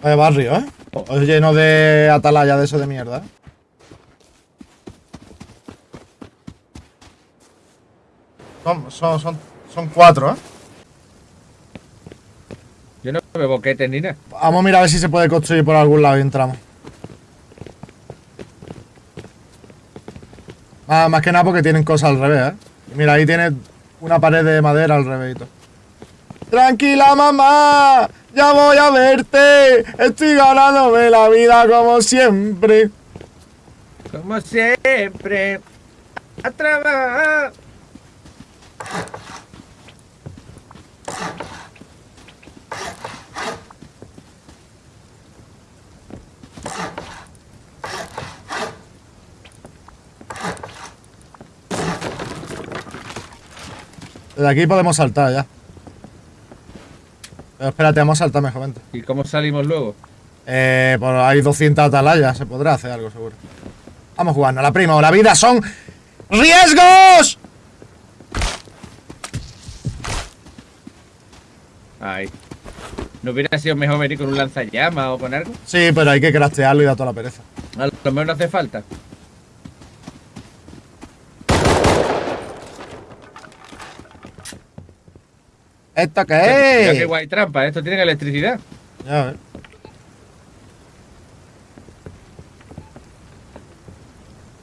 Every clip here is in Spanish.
Vaya barrio, ¿eh? Es lleno de atalaya de eso de mierda. ¿eh? Son, son, son, son cuatro, ¿eh? Yo no veo boquetes ni nada. Vamos a mirar a ver si se puede construir por algún lado y entramos. Ah, más que nada porque tienen cosas al revés, ¿eh? Mira, ahí tiene una pared de madera al revés y todo. Tranquila, mamá. Ya voy a verte. Estoy ganándome la vida como siempre. Como siempre. A trabajar. Desde aquí podemos saltar ya. Pero espérate, vamos a saltar mejor, vente. ¿Y cómo salimos luego? Eh, pues hay 200 atalayas, se podrá hacer algo seguro. Vamos jugando, la prima o la vida son riesgos. Ay. ¿No hubiera sido mejor venir con un lanzallamas o con algo? Sí, pero hay que craftearlo y da toda la pereza. A lo mejor no hace falta. ¿Esto qué Mira qué es? guay trampa, esto tiene electricidad. Ya ves.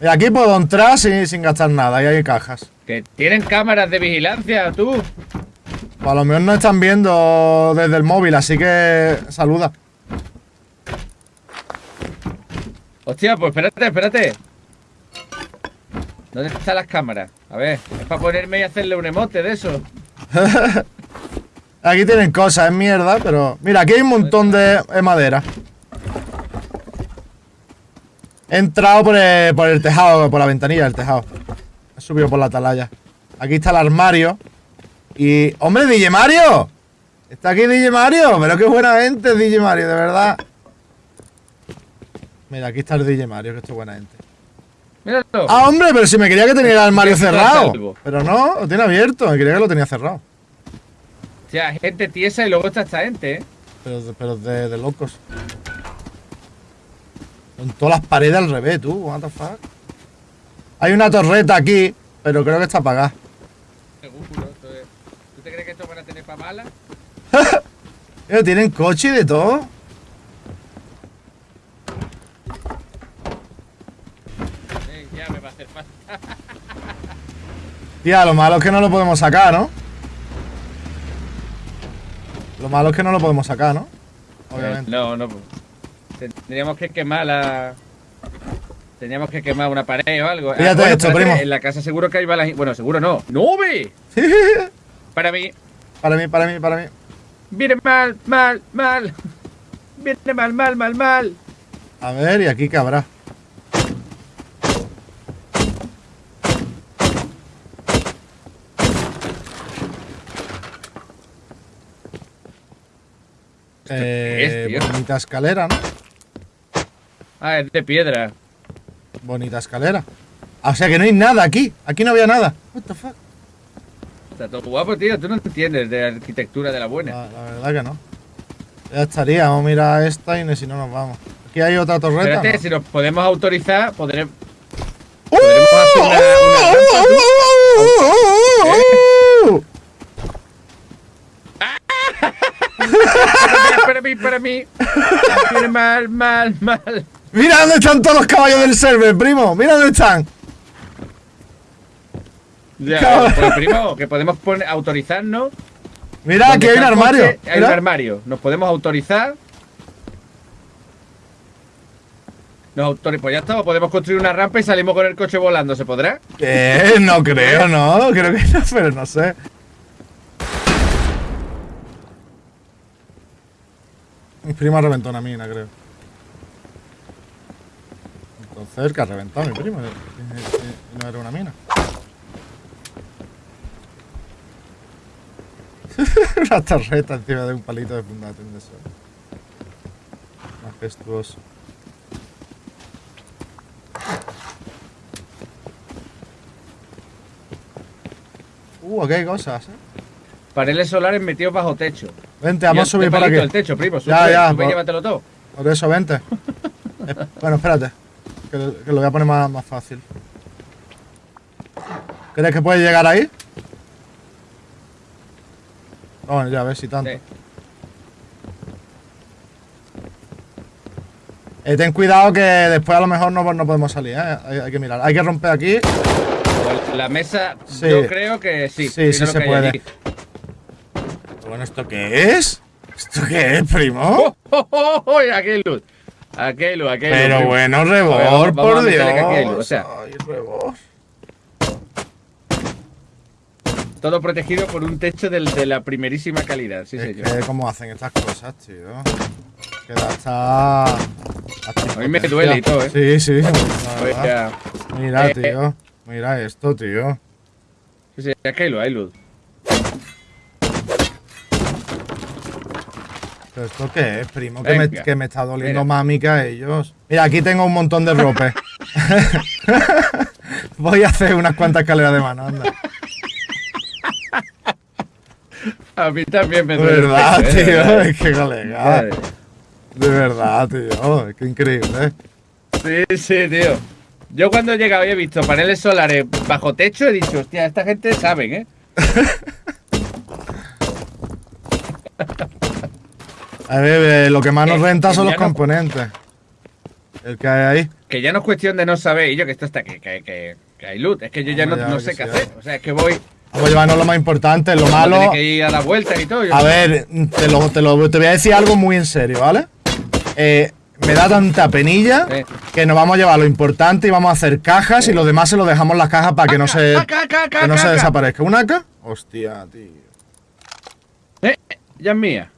Y aquí puedo entrar sin, sin gastar nada, y hay cajas. Que tienen cámaras de vigilancia, tú. Pues a lo mejor nos están viendo desde el móvil, así que saluda. Hostia, pues espérate, espérate. ¿Dónde están las cámaras? A ver, es para ponerme y hacerle un emote de eso. Aquí tienen cosas, es mierda, pero... Mira, aquí hay un montón de, de madera. He entrado por el, por el tejado, por la ventanilla del tejado. He subido por la atalaya. Aquí está el armario. Y... ¡Hombre, DJ Mario! Está aquí DJ Mario, pero qué buena gente es DJ Mario, de verdad. Mira, aquí está el DJ Mario, que esto es buena gente. Míralo. Ah, hombre, pero si me quería que tenía el armario cerrado. Pero no, lo tiene abierto, me quería que lo tenía cerrado. O sea, gente tiesa y luego está esta gente, ¿eh? Pero, de- pero de, de locos. Con todas las paredes al revés, tú. What the fuck. Hay una torreta aquí, pero creo que está apagada. ¿Tú te crees que esto van a tener para mala? Eh, Tienen coche y de todo. Eh, ya me va a hacer falta. Tía, lo malo es que no lo podemos sacar, ¿no? Lo malo es que no lo podemos sacar, ¿no? Obviamente. No, no. pues. Tendríamos que quemar la. Teníamos que quemar una pared o algo. Ah, Fíjate bueno, esto, primo. En la casa seguro que hay balas. Bueno, seguro no. ¡No ve! Para mí. para mí, para mí, para mí. Viene mal, mal, mal. Viene mal, mal, mal, mal. A ver, ¿y aquí qué habrá? Qué es, Eh, tío? bonita escalera, ¿no? Ah, es de piedra. Bonita escalera. Ah, O sea que no hay nada aquí. Aquí no había nada. What the fuck? Está todo guapo, tío. Tú no entiendes de arquitectura de la buena. La, la verdad que no. Ya estaría. Vamos a mirar esta y si no nos vamos. Aquí hay otra torreta. Espérate, ¿no? si nos podemos autorizar, podremos. ¡Uh! podremos hacer una- una rampa, ¡Uh! para mí, para mí. Viene mal, mal, mal. Mira dónde están todos los caballos del server, primo. Mira dónde están. Ya, pues primo, que podemos poner, autorizarnos. Mira, aquí hay un armario. coche, Hay un armario. Nos podemos autorizar. Nos autori- pues ya está, podemos construir una rampa y salimos con el coche volando, ¿se podrá? ¿Qué? No creo, no. Creo que no, pero no sé. Prima reventó una mina, creo. Entonces, que ha reventado mi primo. y- y- y no era una mina. una torreta encima de un palito de fundación de sol. Majestuoso. Uh, aquí hay cosas, ¿eh? Paneles solares metidos bajo techo. Vente, vamos a subir por aquí. el techo, primo. Sube, Ya, ya, sube y por- llévatelo todo. Por eso, vente. Eh, bueno, espérate. Que, lo- que lo voy a poner más, más fácil. ¿Crees que puedes llegar ahí? Bueno, ya, a ver si tanto. Sí. Eh, ten cuidado que después a lo mejor no, no podemos salir, ¿eh? Hay, hay que mirar. Hay que romper aquí. La mesa, Sí. yo creo que sí. Sí, sí se puede. allí. Bueno, ¿esto qué es? ¿Esto qué es, primo? ¡Oh, oh, oh, hay luz, Pero primo. bueno, A ver, Rebor, vamos- por Dios. luz, o sea. Ay, Rebor. Todo protegido por un techo de la primerísima calidad, sí, Es señor. que cómo hacen estas cosas, tío. Queda hasta... hasta A mí me duele y todo, ¿eh? Sí, sí. Mira, Eh, tío. Mira esto, tío. Sí, sí, aquí hay luz, ¿Pero esto qué es, primo? Que me, que me está doliendo mí que a ellos. Mira, aquí tengo un montón de rope. Voy a hacer unas cuantas escaleras de mano, anda. A mí también me De duele. el verdad, ¿eh? tío. verdad. Es que colega. De verdad, tío. Es que increíble. Sí, sí, tío. Yo cuando he llegado y he visto paneles solares bajo techo, he dicho, hostia, esta gente saben, ¿eh? A ver, eh, lo que más nos Eh, renta son los no- componentes. El que hay ahí. Que ya no es cuestión de no saber, y yo que esto está, que, que, que, que hay luz. Es que yo ya no, ya, sé qué hacer. O sea, es que voy. Vamos a llevarnos lo más importante, lo Malo. que ir a la vuelta y todo. A ver, te, lo, te, lo- te voy a decir algo muy en serio, ¿vale? Eh, me da tanta penilla Eh. que nos vamos a llevar lo importante y vamos a hacer cajas y lo demás se lo dejamos las cajas para que no se, que no se desaparezca. ¿Un AK? Hostia, tío. Eh, ya es mía.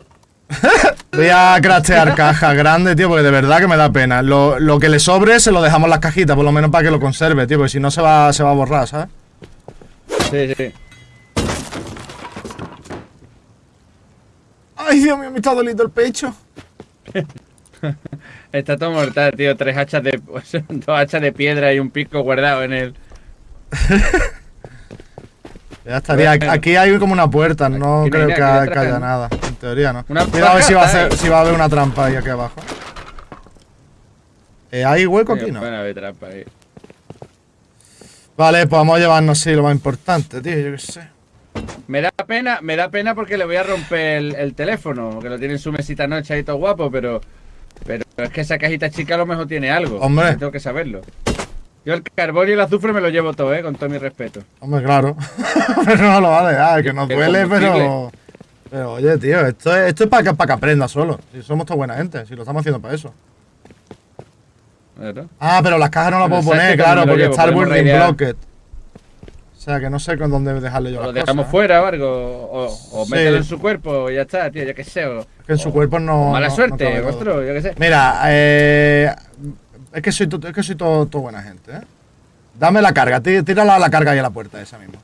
Voy a craftear cajas grandes, tío, porque de verdad que me da pena. Lo, lo que le sobre se lo dejamos en las cajitas, por lo menos para que lo conserve, tío, porque si no se va, se va a borrar, ¿sabes? Sí, sí. Ay, Dios mío, me está doliendo el pecho. Está todo mortal, tío. Tres hachas de. Dos hachas de piedra y un pico guardado en el. Ya estaría. Aquí hay como una puerta, no hay creo que, haya nada. Teoría, ¿no? Una Cuidado a ver si va a, paja hacer, ahí. si va a haber una trampa ahí aquí abajo. Eh, ¿Hay hueco aquí? No. Bueno, a ver, trampa ahí. Vale, pues vamos a llevarnos, sí, lo más importante, tío, yo qué sé. Me da pena, me da pena porque le voy a romper el, el teléfono, que lo tiene en su mesita noche ahí todo guapo, pero. Pero es que esa cajita chica a lo mejor tiene algo. Hombre. Tengo que saberlo. Yo el carbón y el azufre me lo llevo todo, eh, con todo mi respeto. Hombre, claro. pero no lo vale, ah, que nos El duele, pero. Pero oye, tío, esto es, esto es para que, para que aprenda solo. Si somos toda buena gente, si lo estamos haciendo para eso. Ah, pero las cajas no las puedo poner, claro, lo porque llevo, está el raidear. blocket. O sea, que no sé con dónde dejarle yo O lo las dejamos cosas. ¿eh? fuera o algo, o, o Sí. mételo en su cuerpo y ya está, tío, yo qué sé. O, Es que en su cuerpo no. mala no- no suerte, vuestro, yo qué sé. Mira, eh, es que soy, es que soy todo, todo buena gente, ¿eh? Dame la carga, tí- tírala a la carga y a la puerta esa misma.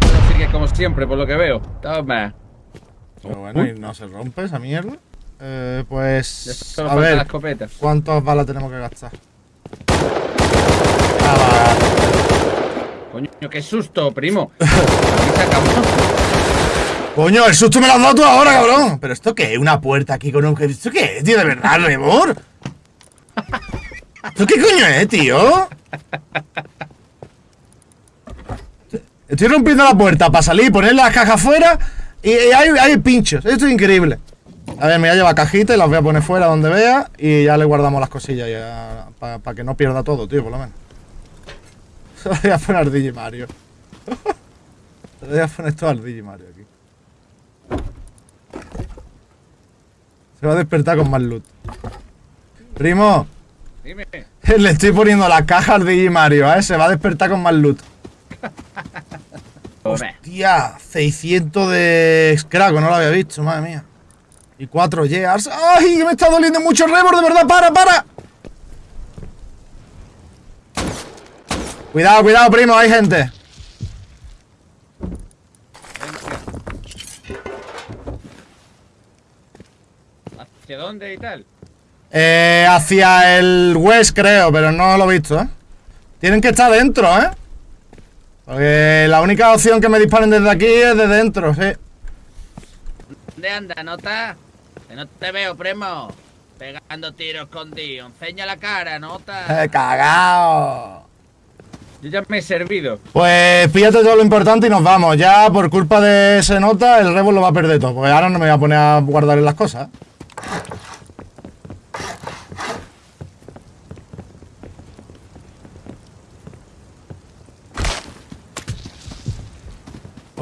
Así que como siempre, por lo que veo. Toma. Pero bueno, y no se rompe esa mierda. Eh, pues. solo A ver. ¿cuántas balas tenemos que gastar? Ah, Coño, qué susto, primo. Coño, el susto me lo has dado tú ahora, cabrón. ¿Pero esto qué es? ¿Una puerta aquí con un. ¿Esto qué es, tío? ¿De verdad, Rebor? ¿Esto qué coño es, tío? Estoy rompiendo la puerta para salir, poner las cajas fuera y, y hay, hay pinchos. Esto es increíble. A ver, me voy a llevar cajitas y las voy a poner fuera donde vea y ya le guardamos las cosillas para que no pierda todo, tío, por lo menos. voy a poner al DJ Mario. voy a poner todo al DJ Mario aquí. Se va a despertar con más loot. Primo, Dime. le estoy poniendo la caja al DJ Mario, ¿eh? Se va a despertar con más loot. Tía, 600 de Scraco, no lo había visto, madre mía. Y 4 years. ¡Ay, me está doliendo mucho el rebord, de verdad! ¡Para, para! Cuidado, cuidado, primo, hay gente. ¿Hacia dónde y tal? Eh, hacia el west, creo, pero no lo he visto, ¿eh? Tienen que estar dentro, ¿eh? Porque la única opción que me disparen desde aquí es de dentro, sí. ¿Dónde anda, nota? Que no te veo, primo. Pegando tiros escondido. Enseña la cara, nota. Eh, ¡Cagao! Yo ya me he servido. Pues fíjate todo lo importante y nos vamos. Ya por culpa de ese nota, el Rebel lo va a perder todo. Porque ahora no me voy a poner a guardar las cosas.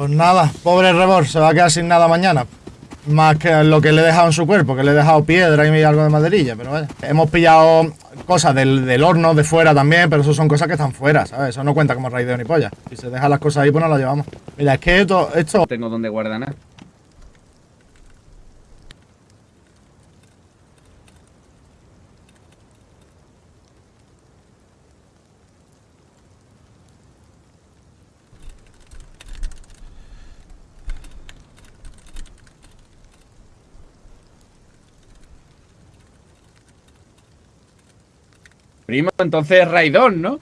Pues nada, pobre Rebor, se va a quedar sin nada mañana. Más que lo que le he dejado en su cuerpo, que le he dejado piedra y algo de maderilla, pero vaya. Hemos pillado cosas del, del horno de fuera también, pero eso son cosas que están fuera, ¿sabes? Eso no cuenta como raideo ni polla. Si se dejan las cosas ahí, pues no las llevamos. Mira, es que esto, esto tengo donde guardar nada. Primo, entonces Raidón, ¿no?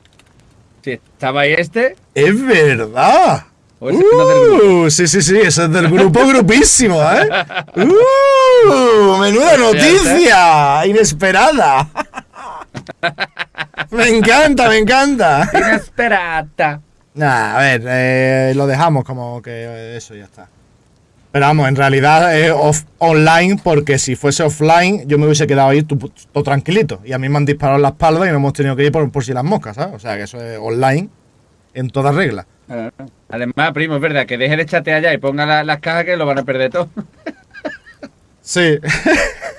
Si estaba ahí este, es verdad. no. Uh, sí, sí, sí, eso es del grupo grupísimo, ¿eh? Uh, menuda noticia, inesperada. Me encanta, me encanta. Inesperata. Nah, a ver, eh, lo dejamos como que eso ya está. Pero vamos, en realidad es off- online porque si fuese offline yo me hubiese quedado ahí todo tranquilito. Y a mí me han disparado en la espalda y no hemos tenido que ir por, por si las moscas, ¿sabes? O sea que eso es online en toda regla. Ah, Además, primo, es verdad que deje de chatear allá y ponga la- las cajas que lo van a perder todo. Sí.